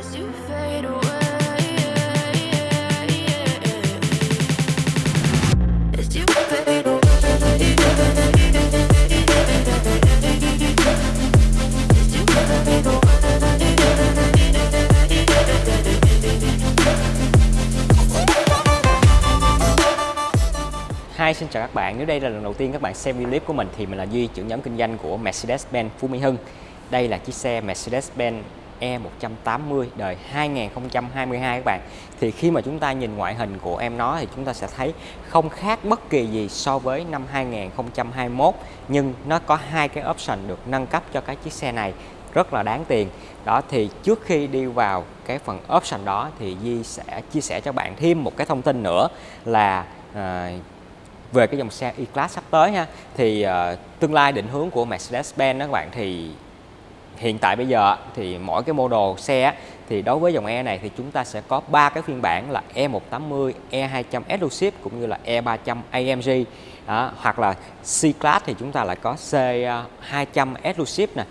Hi, xin chào các bạn. Nếu đây là lần đầu tiên các bạn xem video clip của mình thì mình là Duy, trưởng nhóm kinh doanh của Mercedes-Benz Phú Mỹ Hưng. Đây là chiếc xe Mercedes-Benz E180 đời 2022 các bạn. Thì khi mà chúng ta nhìn ngoại hình của em nó thì chúng ta sẽ thấy không khác bất kỳ gì so với năm 2021 nhưng nó có hai cái option được nâng cấp cho cái chiếc xe này rất là đáng tiền. Đó thì trước khi đi vào cái phần option đó thì Di sẽ chia sẻ cho bạn thêm một cái thông tin nữa là à, về cái dòng xe E-Class sắp tới ha thì à, tương lai định hướng của Mercedes-Benz đó các bạn thì hiện tại bây giờ thì mỗi cái model xe thì đối với dòng E này thì chúng ta sẽ có ba cái phiên bản là E180, E200 Exclusive cũng như là E300 AMG đó, hoặc là C-Class thì chúng ta lại có C200 à, Exclusive nè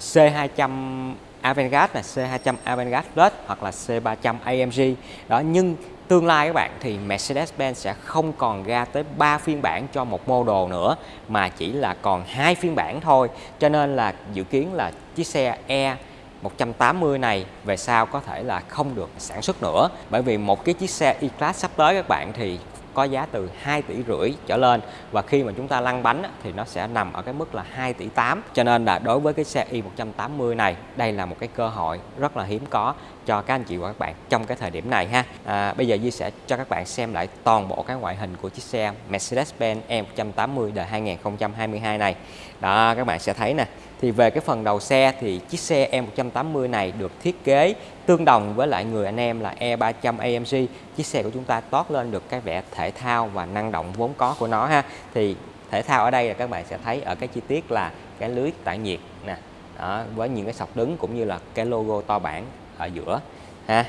C200 Avantgarde là C200 Avantgarde Plus hoặc là C300 AMG đó, nhưng tương lai các bạn, thì Mercedes-Benz sẽ không còn ra tới 3 phiên bản cho một mô đồ nữa, mà chỉ là còn hai phiên bản thôi. Cho nên là dự kiến là chiếc xe E 180 này về sau có thể là không được sản xuất nữa. Bởi vì một cái chiếc xe E-Class sắp tới các bạn, thì có giá từ 2 tỷ rưỡi trở lên. Và khi mà chúng ta lăn bánh thì nó sẽ nằm ở cái mức là 2 tỷ 8 cho nên là đối với cái xe i180 này, đây là một cái cơ hội rất là hiếm có cho các anh chị và các bạn trong cái thời điểm này ha. À, bây giờ Di sẽ cho các bạn xem lại toàn bộ cái ngoại hình của chiếc xe Mercedes-Benz E180 đời 2022 này. Đó các bạn sẽ thấy nè. Thì về cái phần đầu xe thì chiếc xe E180 này được thiết kế tương đồng với lại người anh em là E300 AMG chiếc xe của chúng ta toát lên được cái vẻ thể thao và năng động vốn có của nó ha. Thì thể thao ở đây là các bạn sẽ thấy ở cái chi tiết là cái lưới tản nhiệt nè. Đó, với những cái sọc đứng cũng như là cái logo to bản ở giữa, ha.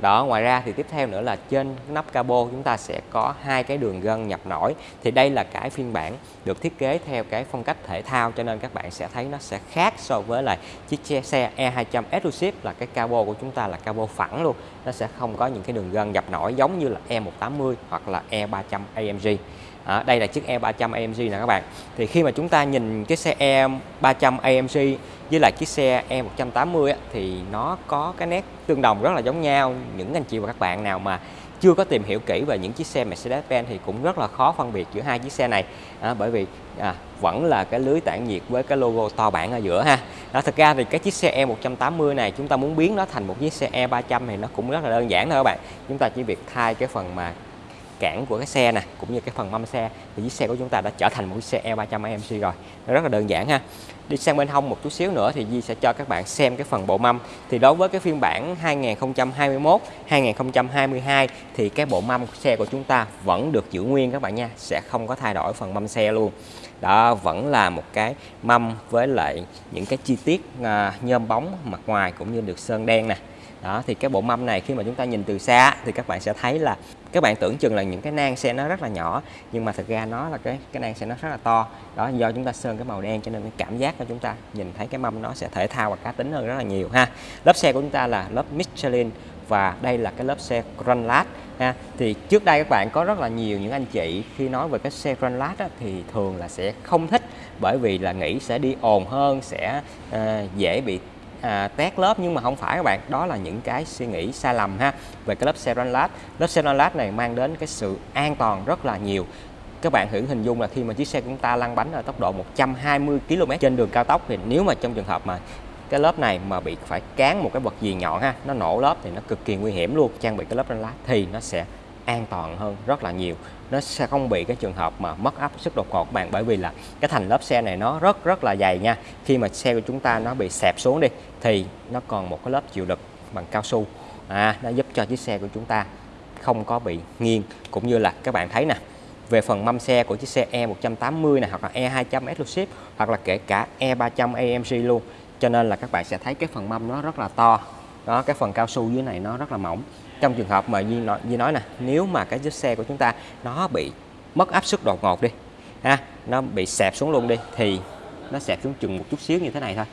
Đó, ngoài ra thì tiếp theo nữa là trên nắp cabo chúng ta sẽ có hai cái đường gân nhập nổi. Thì đây là cái phiên bản được thiết kế theo cái phong cách thể thao, cho nên các bạn sẽ thấy nó sẽ khác so với lại chiếc xe E200 e Exclusive, là cái cabo của chúng ta là cabo phẳng luôn. Nó sẽ không có những cái đường gân nhập nổi giống như là E180 hoặc là E300 AMG À, đây là chiếc E300 AMG nè các bạn. Thì khi mà chúng ta nhìn cái xe E300 AMG với lại chiếc xe E180 á, thì nó có cái nét tương đồng rất là giống nhau. Những anh chị và các bạn nào mà chưa có tìm hiểu kỹ về những chiếc xe Mercedes-Benz thì cũng rất là khó phân biệt giữa hai chiếc xe này. À, bởi vì à, vẫn là cái lưới tản nhiệt với cái logo to bản ở giữa ha. Đó, thực ra thì cái chiếc xe E180 này chúng ta muốn biến nó thành một chiếc xe E300 thì nó cũng rất là đơn giản thôi các bạn. Chúng ta chỉ việc thay cái phần mà cản của cái xe nè, cũng như cái phần mâm xe, thì chiếc xe của chúng ta đã trở thành một chiếc xe E300 AMG rồi. Nó rất là đơn giản ha. Đi sang bên hông một chút xíu nữa thì Di sẽ cho các bạn xem cái phần bộ mâm. Thì đối với cái phiên bản 2021 2022 thì cái bộ mâm xe của chúng ta vẫn được giữ nguyên các bạn nha, sẽ không có thay đổi phần mâm xe luôn. Đó vẫn là một cái mâm với lại những cái chi tiết à, nhôm bóng mặt ngoài cũng như được sơn đen nè đó thì cái bộ mâm này khi mà chúng ta nhìn từ xa thì các bạn sẽ thấy là các bạn tưởng chừng là những cái nang xe nó rất là nhỏ nhưng mà thực ra nó là cái cái nang xe nó rất là to. Đó do chúng ta sơn cái màu đen cho nên cái cảm giác của chúng ta nhìn thấy cái mâm nó sẽ thể thao và cá tính hơn rất là nhiều ha. Lớp xe của chúng ta là lớp Michelin và đây là cái lớp xe Grandlat ha. Thì trước đây các bạn có rất là nhiều những anh chị khi nói về cái xe Grandlat thì thường là sẽ không thích bởi vì là nghĩ sẽ đi ồn hơn sẽ uh, dễ bị à, tét lớp nhưng mà không phải các bạn. Đó là những cái suy nghĩ sai lầm ha về cái lớp Ceron lớp Ceron này mang đến cái sự an toàn rất là nhiều. Các bạn hưởng hình dung là khi mà chiếc xe của chúng ta lăn bánh ở tốc độ 120 km trên đường cao tốc thì nếu mà trong trường hợp mà cái lớp này mà bị phải cán một cái vật gì nhọn ha nó nổ lớp thì nó cực kỳ nguy hiểm luôn. Trang bị cái lớp Ceron Lát thì nó sẽ an toàn hơn rất là nhiều. Nó sẽ không bị cái trường hợp mà mất áp suất đột ngột các bạn bởi vì là cái thành lớp xe này nó rất rất là dày nha. Khi mà xe của chúng ta nó bị xẹp xuống đi thì nó còn một cái lớp chịu lực bằng cao su. À, nó giúp cho chiếc xe của chúng ta không có bị nghiêng. Cũng như là các bạn thấy nè về phần mâm xe của chiếc xe E180 này hoặc là E200 Exclusive hoặc là kể cả E300 AMG luôn. Cho nên là các bạn sẽ thấy cái phần mâm nó rất là to đó cái phần cao su dưới này nó rất là mỏng. Trong trường hợp mà như nói, như nói nè nếu mà cái chiếc xe của chúng ta nó bị mất áp suất đột ngột đi ha nó bị xẹp xuống luôn đi thì nó xẹp xuống chừng một chút xíu như thế này thôi.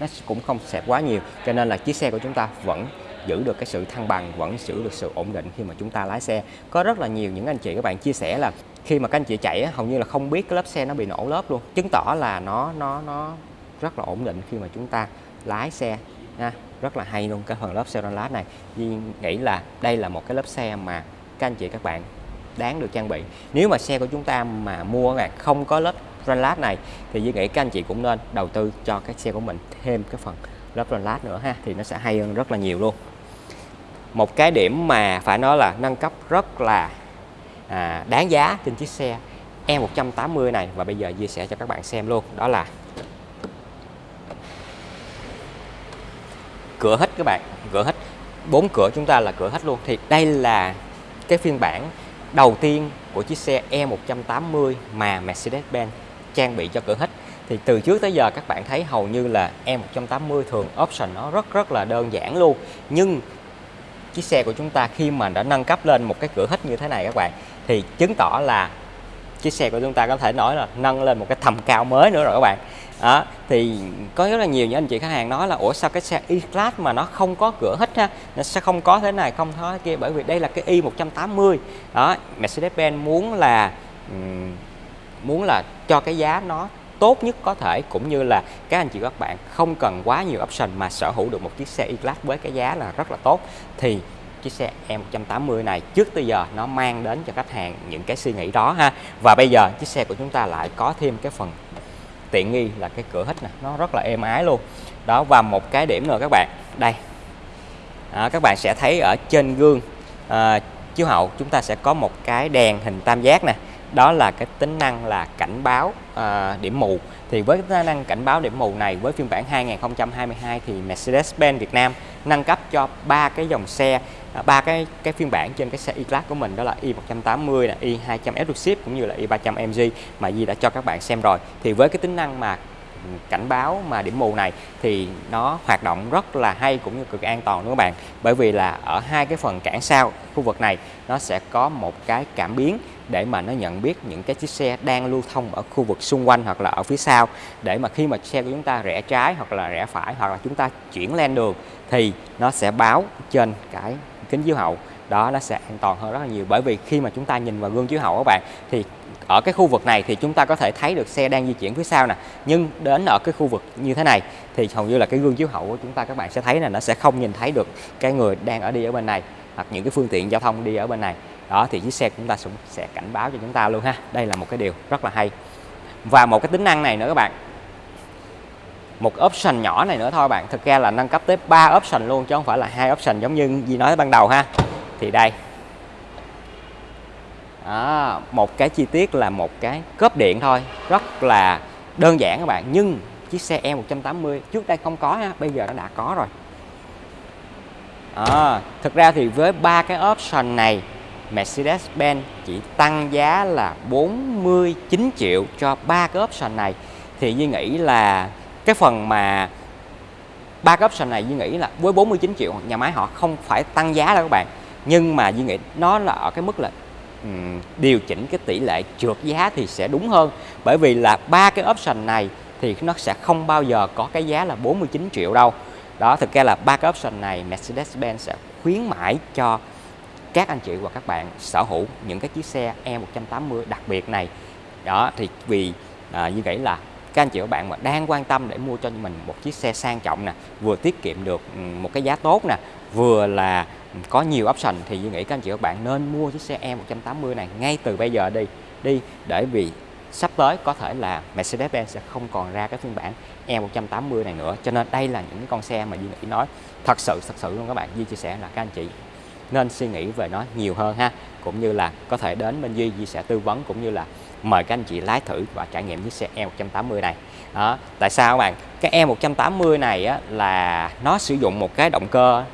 Nó cũng không xẹp quá nhiều cho nên là chiếc xe của chúng ta vẫn giữ được cái sự thăng bằng vẫn giữ được sự ổn định khi mà chúng ta lái xe. Có rất là nhiều những anh chị các bạn chia sẻ là khi mà các anh chị chạy hầu như là không biết cái lớp xe nó bị nổ lớp luôn. Chứng tỏ là nó nó nó rất là ổn định khi mà chúng ta lái xe ha, rất là hay luôn cái phần lớp xe lát này. Duy nghĩ là đây là một cái lớp xe mà các anh chị các bạn đáng được trang bị. Nếu mà xe của chúng ta mà mua các không có lớp lát này thì Duy nghĩ các anh chị cũng nên đầu tư cho cái xe của mình thêm cái phần lớp lát nữa ha thì nó sẽ hay hơn rất là nhiều luôn. Một cái điểm mà phải nói là nâng cấp rất là à, đáng giá trên chiếc xe E180 này và bây giờ chia sẻ cho các bạn xem luôn đó là cửa hết các bạn, cửa hết, bốn cửa chúng ta là cửa hết luôn. Thì đây là cái phiên bản đầu tiên của chiếc xe E180 mà Mercedes-Benz trang bị cho cửa hết. thì từ trước tới giờ các bạn thấy hầu như là E180 thường option nó rất rất là đơn giản luôn. Nhưng chiếc xe của chúng ta khi mà đã nâng cấp lên một cái cửa hít như thế này các bạn, thì chứng tỏ là chiếc xe của chúng ta có thể nói là nâng lên một cái tầm cao mới nữa rồi các bạn đó thì có rất là nhiều những anh chị khách hàng nói là ủa sao cái xe E-Class mà nó không có cửa hít ha? Nó sẽ không có thế này không có thế kia? Bởi vì đây là cái i180 đó Mercedes-Benz muốn là um, muốn là cho cái giá nó tốt nhất có thể cũng như là các anh chị các bạn không cần quá nhiều option mà sở hữu được một chiếc xe E-Class với cái giá là rất là tốt. Thì chiếc xe E180 này trước tới giờ nó mang đến cho khách hàng những cái suy nghĩ đó ha. Và bây giờ chiếc xe của chúng ta lại có thêm cái phần tiện nghi là cái cửa hít này nó rất là êm ái luôn. Đó và một cái điểm nữa các bạn đây. Đó, các bạn sẽ thấy ở trên gương à, chiếu hậu chúng ta sẽ có một cái đèn hình tam giác nè. Đó là cái tính năng là cảnh báo à, điểm mù. Thì với tính năng cảnh báo điểm mù này với phiên bản 2022 thì Mercedes-Benz Việt Nam nâng cấp cho ba cái dòng xe À, ba cái cái phiên bản trên cái xe E-Class của mình đó là i180 là i200 Exclusive cũng như là e i300 MG mà Di đã cho các bạn xem rồi. Thì với cái tính năng mà ừ, cảnh báo mà điểm mù này thì nó hoạt động rất là hay cũng như cực an toàn đúng các bạn. Bởi vì là ở hai cái phần cản sau khu vực này, nó sẽ có một cái cảm biến để mà nó nhận biết những cái chiếc xe đang lưu thông ở khu vực xung quanh hoặc là ở phía sau. Để mà khi mà xe của chúng ta rẽ trái hoặc là rẽ phải hoặc là chúng ta chuyển lên đường thì nó sẽ báo trên cái kính chiếu hậu, đó nó sẽ an toàn hơn rất là nhiều. Bởi vì khi mà chúng ta nhìn vào gương chiếu hậu các bạn, thì ở cái khu vực này thì chúng ta có thể thấy được xe đang di chuyển phía sau nè. Nhưng đến ở cái khu vực như thế này thì hầu như là cái gương chiếu hậu của chúng ta các bạn sẽ thấy là nó sẽ không nhìn thấy được cái người đang ở đi ở bên này hoặc những cái phương tiện giao thông đi ở bên này. Đó, thì chiếc xe của chúng ta cũng sẽ cảnh báo cho chúng ta luôn ha. Đây là một cái điều rất là hay. Và một cái tính năng này nữa các bạn một option nhỏ này nữa thôi bạn. Thực ra là nâng cấp tới 3 option luôn chứ không phải là hai option giống như gì nói ban đầu ha. Thì đây. Đó, một cái chi tiết là một cái cốp điện thôi. Rất là đơn giản các bạn nhưng chiếc xe E180 trước đây không có ha bây giờ nó đã có rồi. À, thực ra thì với ba cái option này Mercedes-Benz chỉ tăng giá là 49 triệu cho ba cái option này. Thì Duy nghĩ là cái phần mà ba cái option này Duy nghĩ là với 49 triệu nhà máy họ không phải tăng giá đâu các bạn. Nhưng mà Duy nghĩ nó là ở cái mức là um, điều chỉnh cái tỷ lệ trượt giá thì sẽ đúng hơn. Bởi vì là ba cái option này thì nó sẽ không bao giờ có cái giá là 49 triệu đâu. Đó thực ra là ba cái option này Mercedes-Benz sẽ khuyến mãi cho các anh chị và các bạn sở hữu những cái chiếc xe E180 đặc biệt này. Đó thì vì à, như vậy là các anh chị và bạn mà đang quan tâm để mua cho mình một chiếc xe sang trọng nè, vừa tiết kiệm được ừ, một cái giá tốt nè, vừa là có nhiều option thì Duy nghĩ các anh chị và bạn nên mua chiếc xe E180 này ngay từ bây giờ đi. Đi để vì sắp tới có thể là Mercedes-Benz sẽ không còn ra cái phiên bản E180 này nữa. Cho nên đây là những con xe mà Duy nghĩ nói. Thật sự thật sự luôn các bạn, Duy chia sẻ là các anh chị nên suy nghĩ về nó nhiều hơn ha. Cũng như là có thể đến bên Duy Duy sẽ tư vấn cũng như là mời các anh chị lái thử và trải nghiệm chiếc xe E180 này. Đó. tại sao các bạn? Cái E180 này á, là nó sử dụng một cái động cơ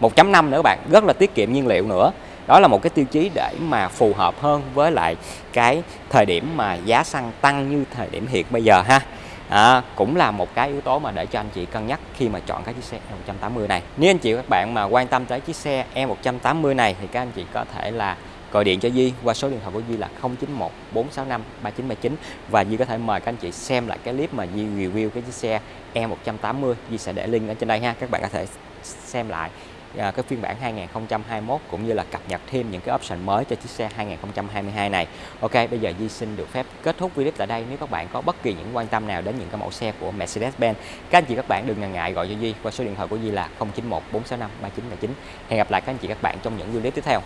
1.5 nữa các bạn rất là tiết kiệm nhiên liệu nữa. Đó là một cái tiêu chí để mà phù hợp hơn với lại cái thời điểm mà giá xăng tăng như thời điểm hiện bây giờ ha à, cũng là một cái yếu tố mà để cho anh chị cân nhắc khi mà chọn cái chiếc xe E180 này. Nếu anh chị các bạn mà quan tâm tới chiếc xe E180 này thì các anh chị có thể là gọi điện cho Di qua số điện thoại của Di là 091 465 3979 và Di có thể mời các anh chị xem lại cái clip mà Di review cái chiếc xe E180 Di sẽ để link ở trên đây ha. Các bạn có thể xem lại à, cái phiên bản 2021 cũng như là cập nhật thêm những cái option mới cho chiếc xe 2022 này. Ok, bây giờ Di xin được phép kết thúc video tại đây. Nếu các bạn có bất kỳ những quan tâm nào đến những cái mẫu xe của Mercedes-Benz, các anh chị các bạn đừng ngần ngại gọi cho Di qua số điện thoại của Di là 091 465 3979. Hẹn gặp lại các anh chị các bạn trong những video tiếp theo.